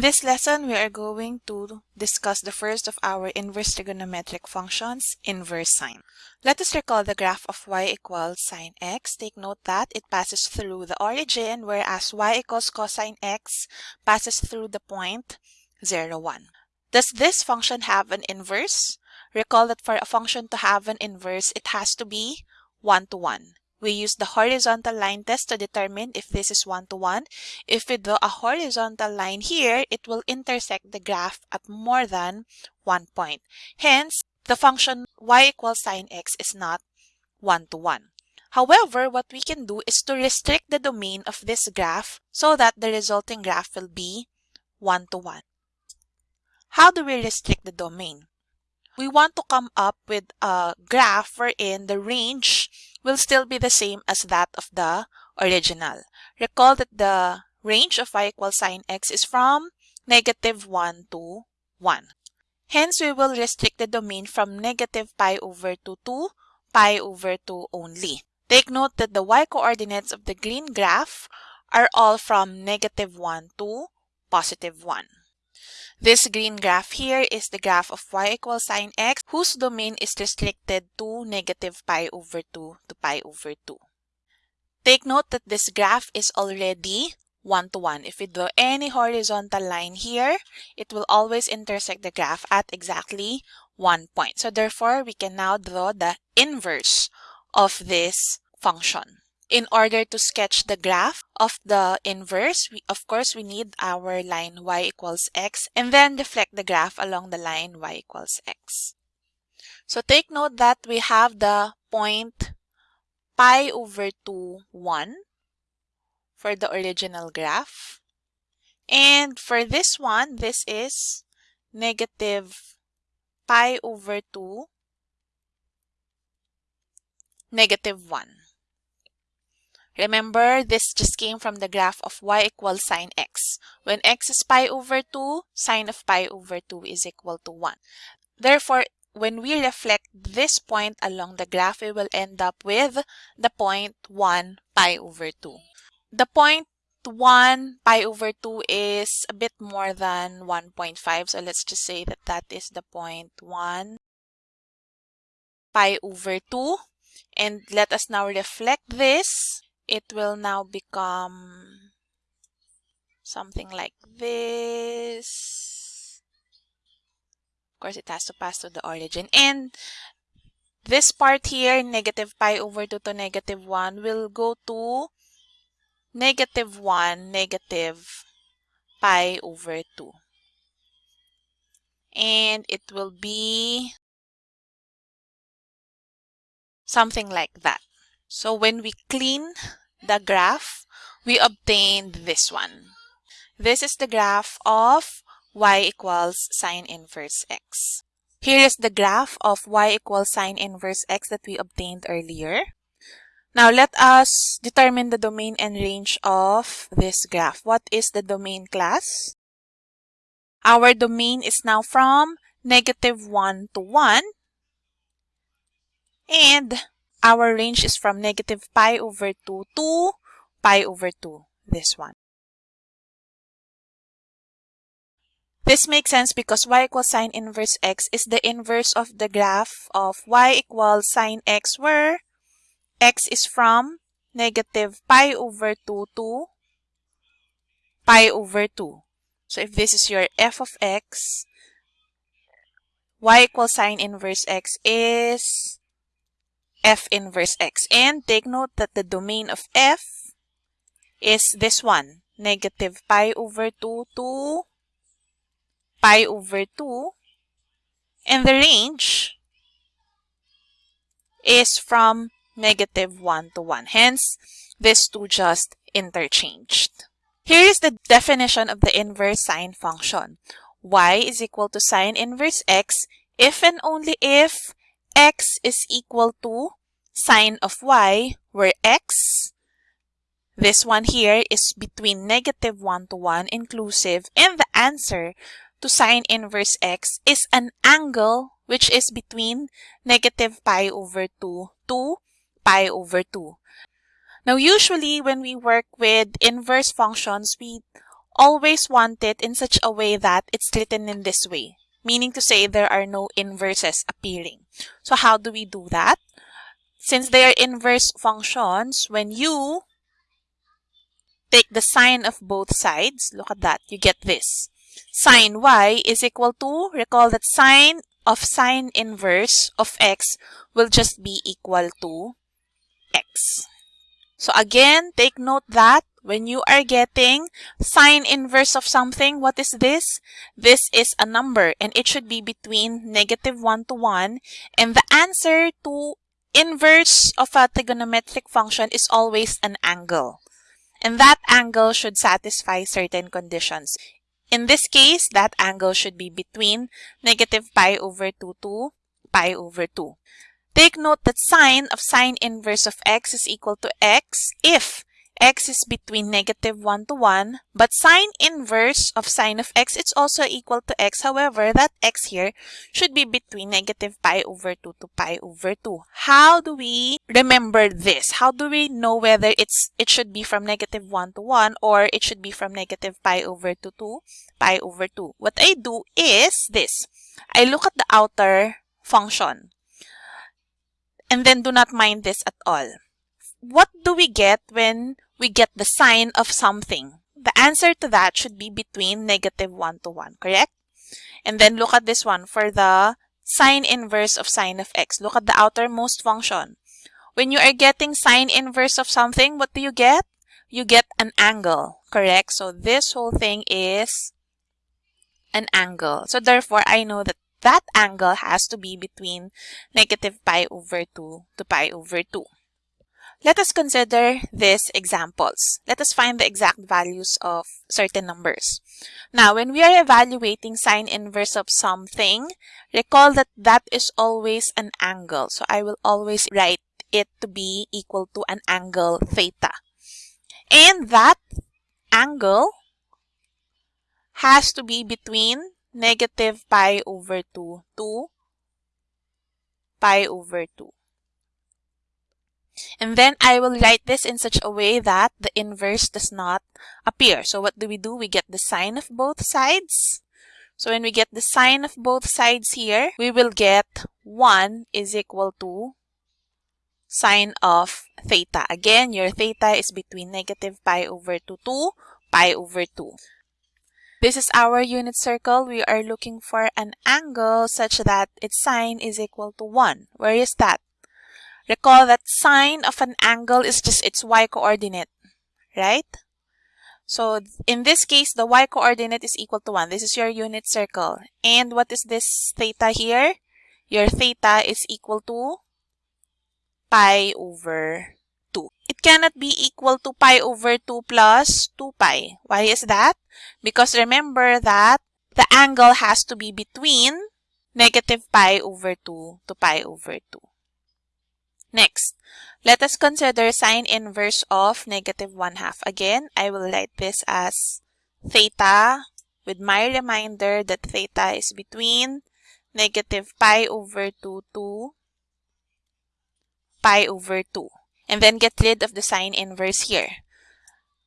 In this lesson, we are going to discuss the first of our inverse trigonometric functions, inverse sine. Let us recall the graph of y equals sine x. Take note that it passes through the origin, whereas y equals cosine x passes through the point 0, 1. Does this function have an inverse? Recall that for a function to have an inverse, it has to be 1 to 1. We use the horizontal line test to determine if this is one-to-one. -one. If we draw a horizontal line here, it will intersect the graph at more than one point. Hence, the function y equals sine x is not one-to-one. -one. However, what we can do is to restrict the domain of this graph so that the resulting graph will be one-to-one. -one. How do we restrict the domain? We want to come up with a graph wherein the range will still be the same as that of the original. Recall that the range of y equals sine x is from negative 1 to 1. Hence, we will restrict the domain from negative pi over 2 to pi over 2 only. Take note that the y-coordinates of the green graph are all from negative 1 to positive 1. This green graph here is the graph of y equals sine x whose domain is restricted to negative pi over 2 to pi over 2. Take note that this graph is already one-to-one. -one. If we draw any horizontal line here, it will always intersect the graph at exactly one point. So therefore, we can now draw the inverse of this function. In order to sketch the graph of the inverse, we, of course, we need our line y equals x and then deflect the graph along the line y equals x. So take note that we have the point pi over 2, 1 for the original graph. And for this one, this is negative pi over 2, negative 1. Remember, this just came from the graph of y equals sine x. When x is pi over 2, sine of pi over 2 is equal to 1. Therefore, when we reflect this point along the graph, we will end up with the point 1 pi over 2. The point 1 pi over 2 is a bit more than 1.5. So let's just say that that is the point 1 pi over 2. And let us now reflect this it will now become something like this. Of course, it has to pass to the origin. And this part here, negative pi over 2 to negative 1, will go to negative 1, negative pi over 2. And it will be something like that. So when we clean the graph, we obtained this one. This is the graph of y equals sine inverse x. Here is the graph of y equals sine inverse x that we obtained earlier. Now let us determine the domain and range of this graph. What is the domain class? Our domain is now from negative 1 to 1. And our range is from negative pi over 2 to pi over 2, this one. This makes sense because y equals sine inverse x is the inverse of the graph of y equals sine x where x is from negative pi over 2 to pi over 2. So if this is your f of x, y equals sine inverse x is f inverse x. And take note that the domain of f is this one, negative pi over 2 to pi over 2. And the range is from negative 1 to 1. Hence, these two just interchanged. Here is the definition of the inverse sine function. y is equal to sine inverse x if and only if x is equal to sine of y, where x, this one here, is between negative 1 to 1 inclusive, and the answer to sine inverse x is an angle which is between negative pi over 2 to pi over 2. Now, usually when we work with inverse functions, we always want it in such a way that it's written in this way, meaning to say there are no inverses appearing. So how do we do that? Since they are inverse functions, when you take the sine of both sides, look at that, you get this. Sine y is equal to, recall that sine of sine inverse of x will just be equal to x. So again, take note that when you are getting sine inverse of something, what is this? This is a number and it should be between negative 1 to 1 and the answer to inverse of a trigonometric function is always an angle. And that angle should satisfy certain conditions. In this case, that angle should be between negative pi over 2 to pi over 2. Take note that sine of sine inverse of x is equal to x if x is between negative 1 to 1, but sine inverse of sine of x, is also equal to x. However, that x here should be between negative pi over 2 to pi over 2. How do we remember this? How do we know whether it's it should be from negative 1 to 1 or it should be from negative pi over 2 to pi over 2? What I do is this. I look at the outer function and then do not mind this at all. What do we get when we get the sine of something. The answer to that should be between negative 1 to 1, correct? And then look at this one for the sine inverse of sine of x. Look at the outermost function. When you are getting sine inverse of something, what do you get? You get an angle, correct? So this whole thing is an angle. So therefore, I know that that angle has to be between negative pi over 2 to pi over 2. Let us consider these examples. Let us find the exact values of certain numbers. Now, when we are evaluating sine inverse of something, recall that that is always an angle. So I will always write it to be equal to an angle theta. And that angle has to be between negative pi over 2 to pi over 2. And then I will write this in such a way that the inverse does not appear. So what do we do? We get the sine of both sides. So when we get the sine of both sides here, we will get 1 is equal to sine of theta. Again, your theta is between negative pi over 2 to pi over 2. This is our unit circle. We are looking for an angle such that its sine is equal to 1. Where is that? Recall that sine of an angle is just its y-coordinate, right? So in this case, the y-coordinate is equal to 1. This is your unit circle. And what is this theta here? Your theta is equal to pi over 2. It cannot be equal to pi over 2 plus 2 pi. Why is that? Because remember that the angle has to be between negative pi over 2 to pi over 2. Next, let us consider sine inverse of negative 1 half. Again, I will write this as theta with my reminder that theta is between negative pi over 2 to pi over 2. And then get rid of the sine inverse here.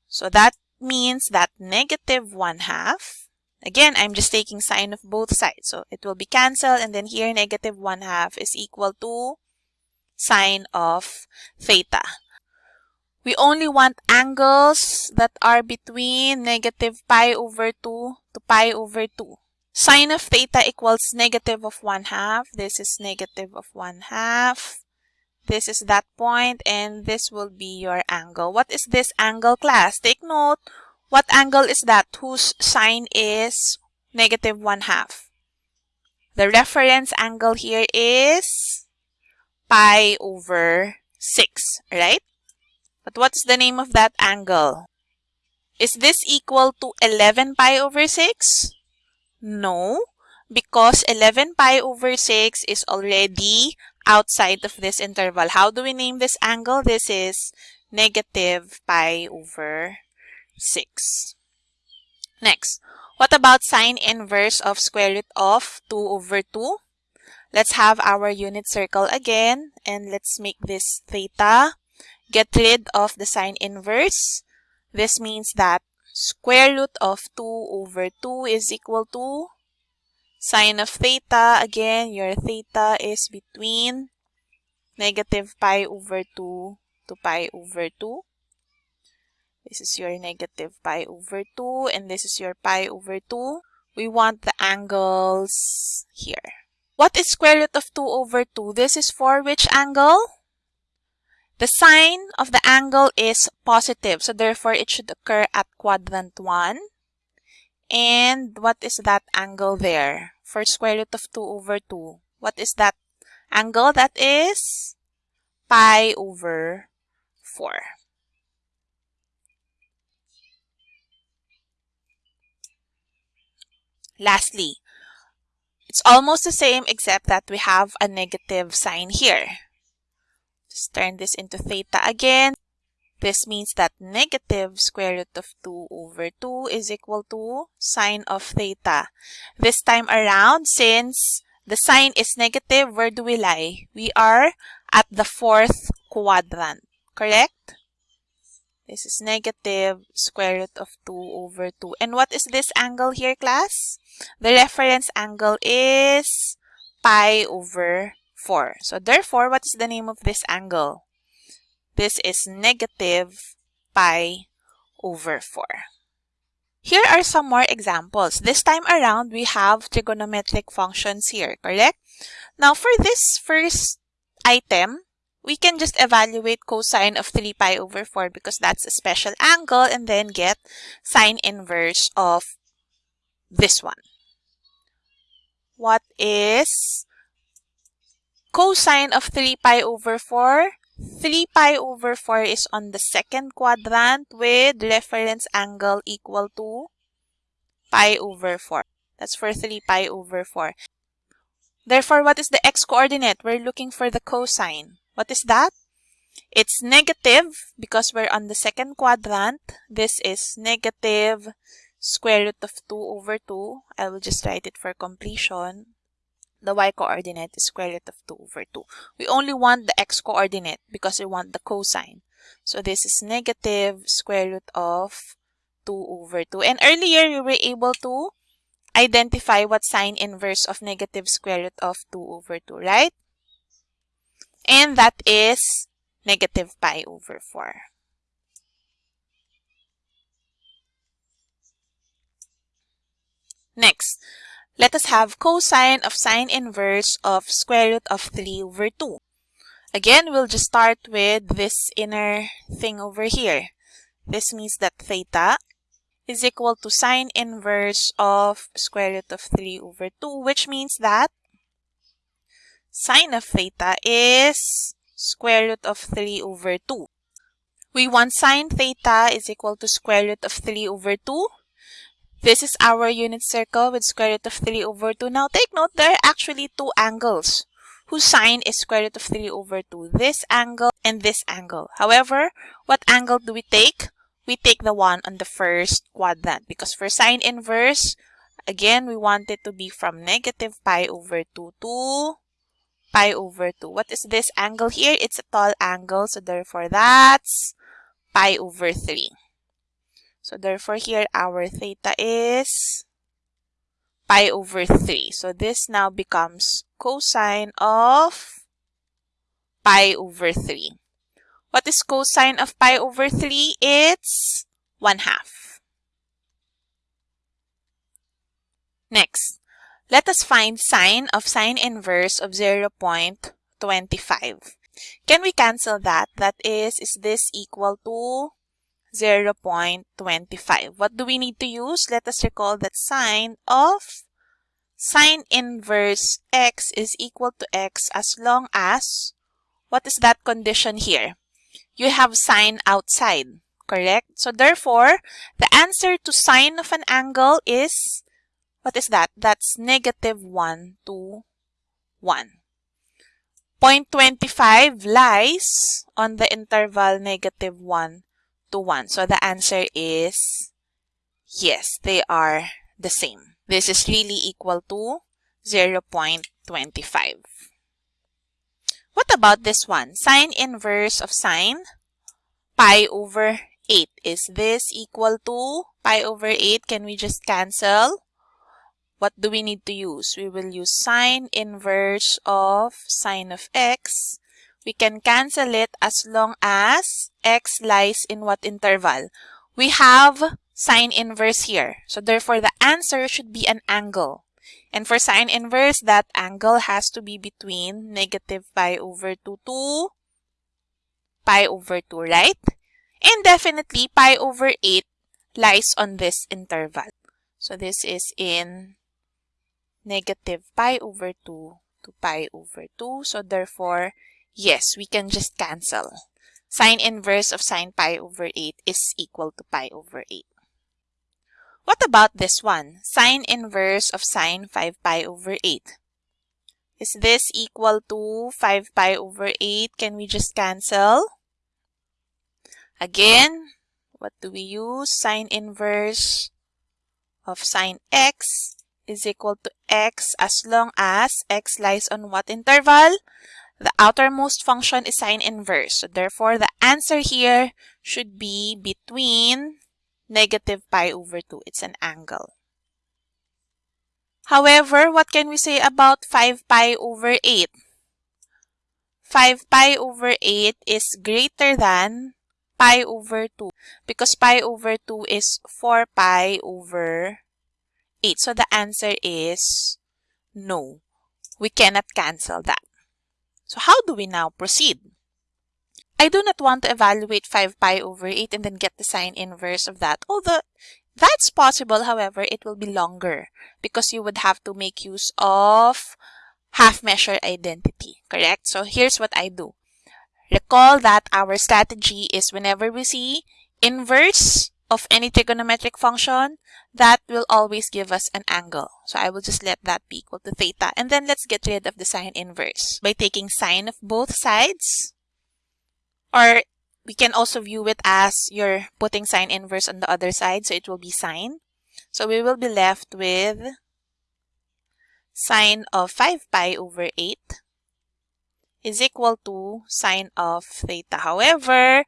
So that means that negative 1 half, again, I'm just taking sine of both sides. So it will be cancelled and then here negative 1 half is equal to sine of theta. We only want angles that are between negative pi over 2 to pi over 2. Sine of theta equals negative of 1 half. This is negative of 1 half. This is that point and this will be your angle. What is this angle class? Take note, what angle is that whose sine is negative 1 half? The reference angle here is pi over 6, right? But what's the name of that angle? Is this equal to 11 pi over 6? No, because 11 pi over 6 is already outside of this interval. How do we name this angle? This is negative pi over 6. Next, what about sine inverse of square root of 2 over 2? Let's have our unit circle again and let's make this theta. Get rid of the sine inverse. This means that square root of 2 over 2 is equal to sine of theta. Again, your theta is between negative pi over 2 to pi over 2. This is your negative pi over 2 and this is your pi over 2. We want the angles here. What is square root of 2 over 2? This is for which angle? The sine of the angle is positive, so therefore it should occur at quadrant 1. And what is that angle there? For square root of 2 over 2. What is that angle? That is pi over 4. Lastly, it's almost the same except that we have a negative sign here. Just turn this into theta again. This means that negative square root of 2 over 2 is equal to sine of theta. This time around, since the sine is negative, where do we lie? We are at the fourth quadrant, correct? This is negative square root of 2 over 2. And what is this angle here, class? The reference angle is pi over 4. So therefore, what is the name of this angle? This is negative pi over 4. Here are some more examples. This time around, we have trigonometric functions here, correct? Now, for this first item, we can just evaluate cosine of 3 pi over 4 because that's a special angle and then get sine inverse of this one. What is cosine of 3 pi over 4? 3 pi over 4 is on the second quadrant with reference angle equal to pi over 4. That's for 3 pi over 4. Therefore, what is the x-coordinate? We're looking for the cosine. What is that? It's negative because we're on the second quadrant. This is negative square root of 2 over 2. I will just write it for completion the y-coordinate is square root of 2 over 2. We only want the x-coordinate because we want the cosine. So this is negative square root of 2 over 2. And earlier, we were able to identify what sine inverse of negative square root of 2 over 2, right? And that is negative pi over 4. Next, let us have cosine of sine inverse of square root of 3 over 2. Again, we'll just start with this inner thing over here. This means that theta is equal to sine inverse of square root of 3 over 2, which means that sine of theta is square root of 3 over 2. We want sine theta is equal to square root of 3 over 2. This is our unit circle with square root of 3 over 2. Now take note, there are actually two angles whose sine is square root of 3 over 2. This angle and this angle. However, what angle do we take? We take the one on the first quadrant because for sine inverse, again, we want it to be from negative pi over 2 to pi over 2. What is this angle here? It's a tall angle, so therefore that's pi over 3. So therefore here our theta is pi over 3. So this now becomes cosine of pi over 3. What is cosine of pi over 3? It's 1 half. Next, let us find sine of sine inverse of 0 0.25. Can we cancel that? That is, is this equal to 0.25. What do we need to use? Let us recall that sine of sine inverse x is equal to x as long as, what is that condition here? You have sine outside, correct? So therefore, the answer to sine of an angle is, what is that? That's negative 1 to 1. 0.25 lies on the interval negative 1 to 1. So the answer is yes, they are the same. This is really equal to 0 0.25. What about this one? Sine inverse of sine pi over 8. Is this equal to pi over 8, can we just cancel? What do we need to use? We will use sine inverse of sine of x. We can cancel it as long as x lies in what interval? We have sine inverse here. So therefore, the answer should be an angle. And for sine inverse, that angle has to be between negative pi over 2 to pi over 2, right? And definitely, pi over 8 lies on this interval. So this is in negative pi over 2 to pi over 2. So therefore, yes, we can just cancel. Sine inverse of sine pi over 8 is equal to pi over 8. What about this one? Sine inverse of sine 5 pi over 8. Is this equal to 5 pi over 8? Can we just cancel? Again, what do we use? Sine inverse of sine x is equal to x as long as x lies on what interval? The outermost function is sine inverse. So therefore, the answer here should be between negative pi over 2. It's an angle. However, what can we say about 5 pi over 8? 5 pi over 8 is greater than pi over 2 because pi over 2 is 4 pi over 8. So the answer is no. We cannot cancel that. So how do we now proceed? I do not want to evaluate 5 pi over 8 and then get the sine inverse of that. Although that's possible, however, it will be longer because you would have to make use of half measure identity, correct? So here's what I do. Recall that our strategy is whenever we see inverse of any trigonometric function, that will always give us an angle. So I will just let that be equal to theta. And then let's get rid of the sine inverse by taking sine of both sides. Or we can also view it as you're putting sine inverse on the other side. So it will be sine. So we will be left with sine of 5 pi over 8 is equal to sine of theta. However,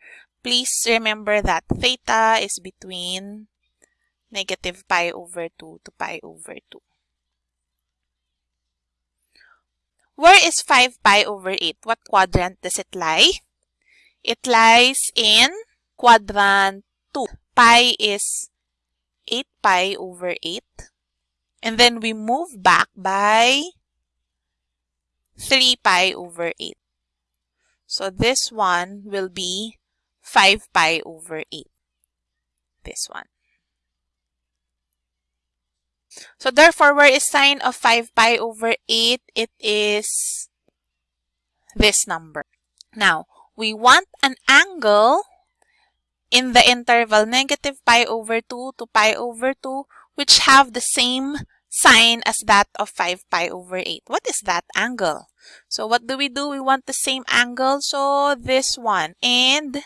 please remember that theta is between negative pi over 2 to pi over 2. Where is 5 pi over 8? What quadrant does it lie? It lies in quadrant 2. Pi is 8 pi over 8. And then we move back by 3 pi over 8. So this one will be 5 pi over 8. This one. So therefore, where is sine of 5 pi over 8? It is this number. Now, we want an angle in the interval negative pi over 2 to pi over 2 which have the same sine as that of 5 pi over 8. What is that angle? So what do we do? We want the same angle. So this one. And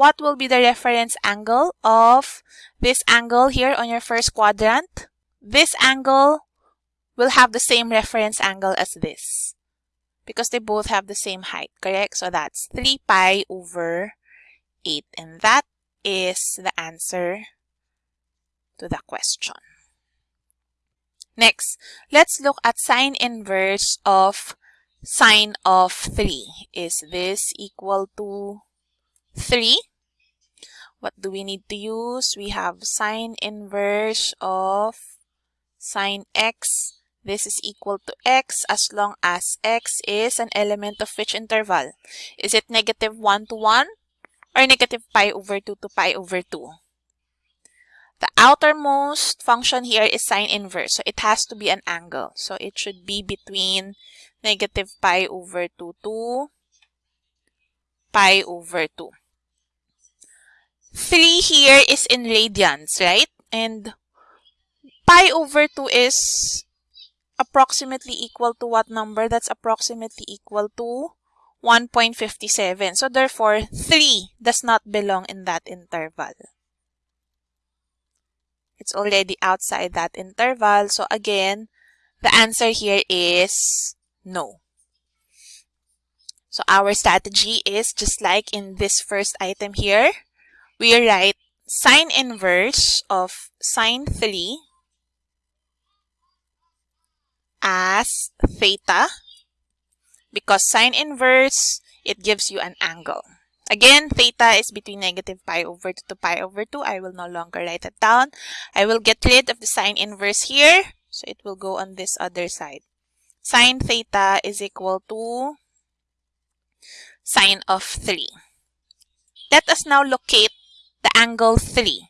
what will be the reference angle of this angle here on your first quadrant? This angle will have the same reference angle as this because they both have the same height, correct? So that's 3 pi over 8 and that is the answer to the question. Next, let's look at sine inverse of sine of 3. Is this equal to 3? What do we need to use? We have sine inverse of sine x. This is equal to x as long as x is an element of which interval? Is it negative 1 to 1 or negative pi over 2 to pi over 2? The outermost function here is sine inverse. So it has to be an angle. So it should be between negative pi over 2 to pi over 2. 3 here is in radians, right? And pi over 2 is approximately equal to what number? That's approximately equal to 1.57. So therefore, 3 does not belong in that interval. It's already outside that interval. So again, the answer here is no. So our strategy is just like in this first item here, we write sine inverse of sine 3 as theta because sine inverse, it gives you an angle. Again, theta is between negative pi over 2 to pi over 2. I will no longer write it down. I will get rid of the sine inverse here. So it will go on this other side. Sine theta is equal to sine of 3. Let us now locate the angle 3.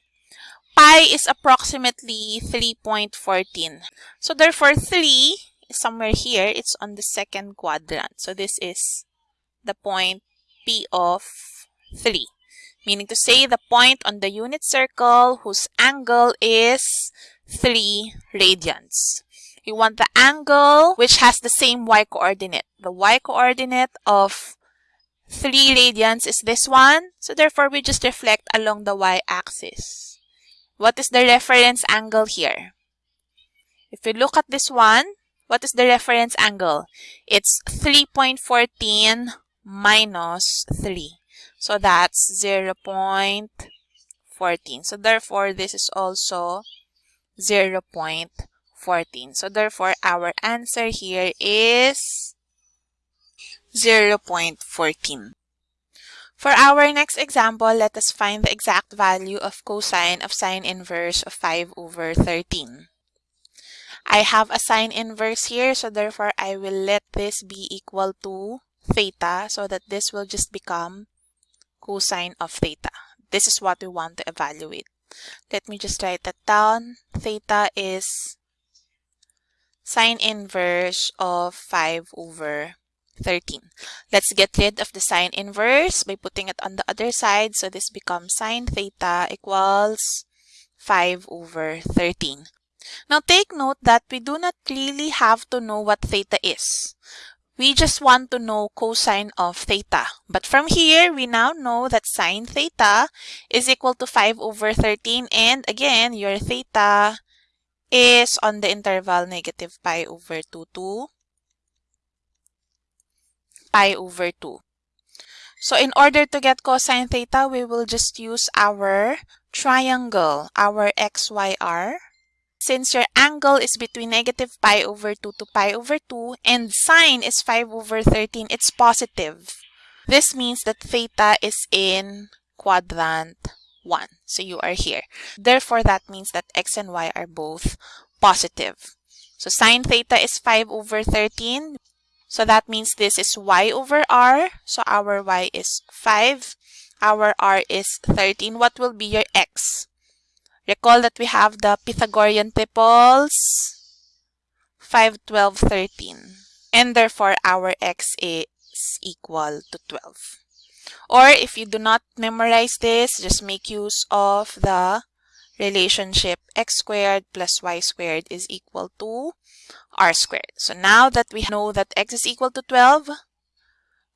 Pi is approximately 3.14. So therefore 3 is somewhere here. It's on the second quadrant. So this is the point P of 3. Meaning to say the point on the unit circle whose angle is 3 radians. You want the angle which has the same y coordinate. The y coordinate of 3 radians is this one. So therefore, we just reflect along the y-axis. What is the reference angle here? If we look at this one, what is the reference angle? It's 3.14 minus 3. So that's 0 0.14. So therefore, this is also 0 0.14. So therefore, our answer here is 0 0.14. For our next example, let us find the exact value of cosine of sine inverse of 5 over 13. I have a sine inverse here, so therefore I will let this be equal to theta so that this will just become cosine of theta. This is what we want to evaluate. Let me just write that down. Theta is sine inverse of 5 over 13. Let's get rid of the sine inverse by putting it on the other side. So this becomes sine theta equals 5 over 13. Now take note that we do not really have to know what theta is. We just want to know cosine of theta. But from here, we now know that sine theta is equal to 5 over 13. And again, your theta is on the interval negative pi over 2 to pi over 2. So in order to get cosine theta, we will just use our triangle, our XYR. Since your angle is between negative pi over 2 to pi over 2 and sine is 5 over 13, it's positive. This means that theta is in quadrant 1. So you are here. Therefore, that means that x and y are both positive. So sine theta is 5 over 13. So that means this is y over r. So our y is 5. Our r is 13. What will be your x? Recall that we have the Pythagorean triples 5, 12, 13. And therefore, our x is equal to 12. Or if you do not memorize this, just make use of the relationship x squared plus y squared is equal to r squared. So now that we know that x is equal to 12,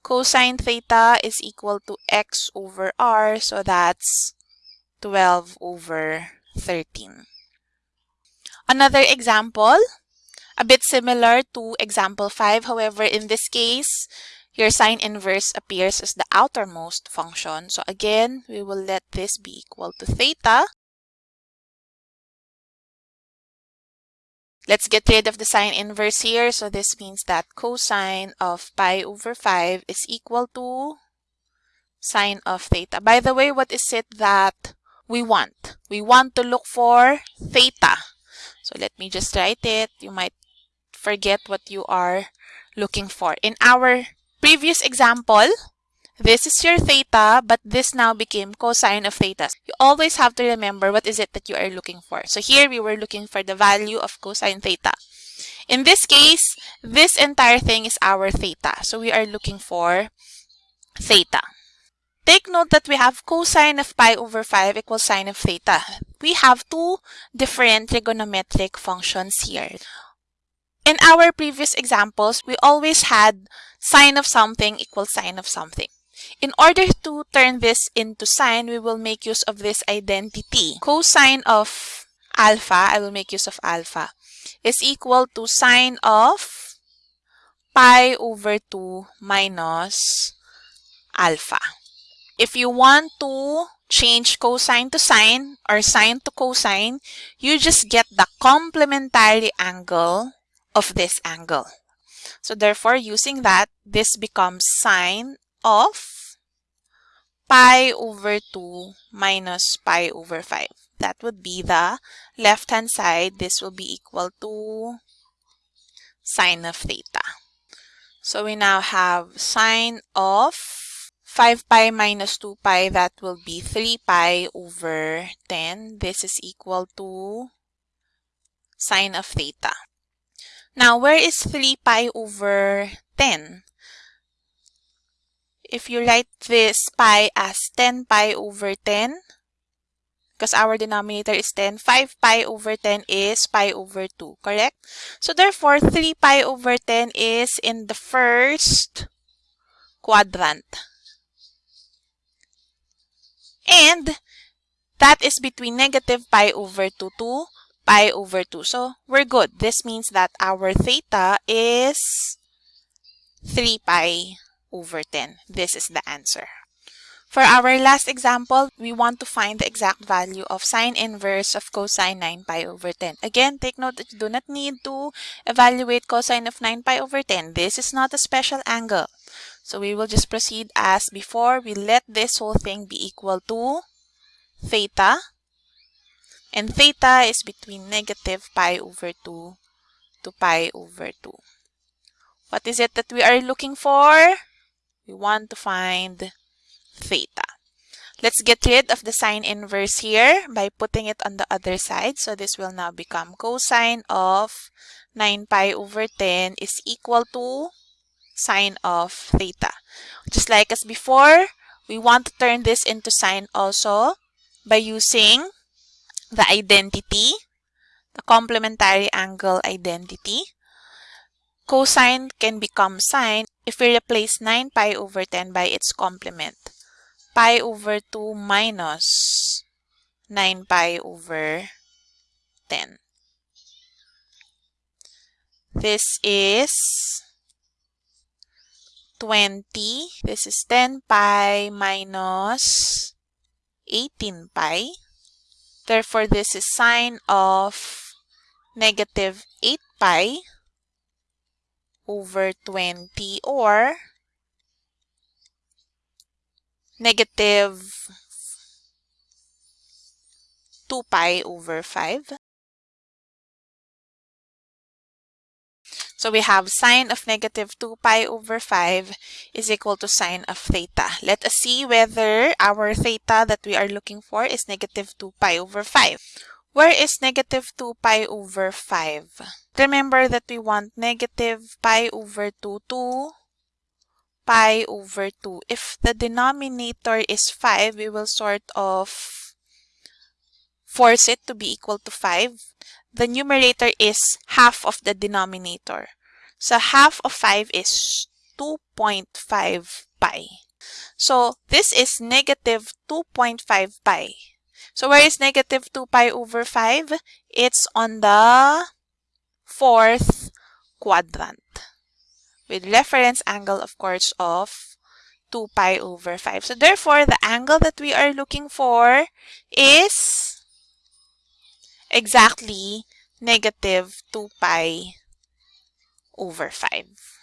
cosine theta is equal to x over r. So that's 12 over 13. Another example, a bit similar to example 5. However, in this case, your sine inverse appears as the outermost function. So again, we will let this be equal to theta. Let's get rid of the sine inverse here. So this means that cosine of pi over 5 is equal to sine of theta. By the way, what is it that we want. We want to look for theta. So let me just write it. You might forget what you are looking for. In our previous example, this is your theta, but this now became cosine of theta. You always have to remember what is it that you are looking for. So here we were looking for the value of cosine theta. In this case, this entire thing is our theta. So we are looking for theta. Take note that we have cosine of pi over 5 equals sine of theta. We have two different trigonometric functions here. In our previous examples, we always had sine of something equals sine of something. In order to turn this into sine, we will make use of this identity. Cosine of alpha, I will make use of alpha, is equal to sine of pi over 2 minus alpha. If you want to change cosine to sine or sine to cosine, you just get the complementary angle of this angle. So therefore, using that, this becomes sine of pi over 2 minus pi over 5. That would be the left-hand side. This will be equal to sine of theta. So we now have sine of 5 pi minus 2 pi, that will be 3 pi over 10. This is equal to sine of theta. Now, where is 3 pi over 10? If you write this pi as 10 pi over 10, because our denominator is 10, 5 pi over 10 is pi over 2, correct? So therefore, 3 pi over 10 is in the first quadrant. And that is between negative pi over 2 to pi over 2. So we're good. This means that our theta is 3 pi over 10. This is the answer. For our last example, we want to find the exact value of sine inverse of cosine 9 pi over 10. Again, take note that you do not need to evaluate cosine of 9 pi over 10. This is not a special angle. So we will just proceed as before. We let this whole thing be equal to theta. And theta is between negative pi over 2 to pi over 2. What is it that we are looking for? We want to find theta. Let's get rid of the sine inverse here by putting it on the other side. So this will now become cosine of 9 pi over 10 is equal to sine of theta. Just like as before, we want to turn this into sine also by using the identity, the complementary angle identity. Cosine can become sine if we replace 9 pi over 10 by its complement pi over 2 minus 9 pi over 10. This is 20. This is 10 pi minus 18 pi. Therefore, this is sine of negative 8 pi over 20 or negative 2 pi over 5. So we have sine of negative 2 pi over 5 is equal to sine of theta. Let us see whether our theta that we are looking for is negative 2 pi over 5. Where is negative 2 pi over 5? Remember that we want negative pi over 2 to pi over 2. If the denominator is 5, we will sort of force it to be equal to 5. The numerator is half of the denominator. So half of 5 is 2.5 pi. So this is negative 2.5 pi. So where is negative 2 pi over 5? It's on the fourth quadrant with reference angle, of course, of 2 pi over 5. So therefore, the angle that we are looking for is exactly negative 2 pi over 5.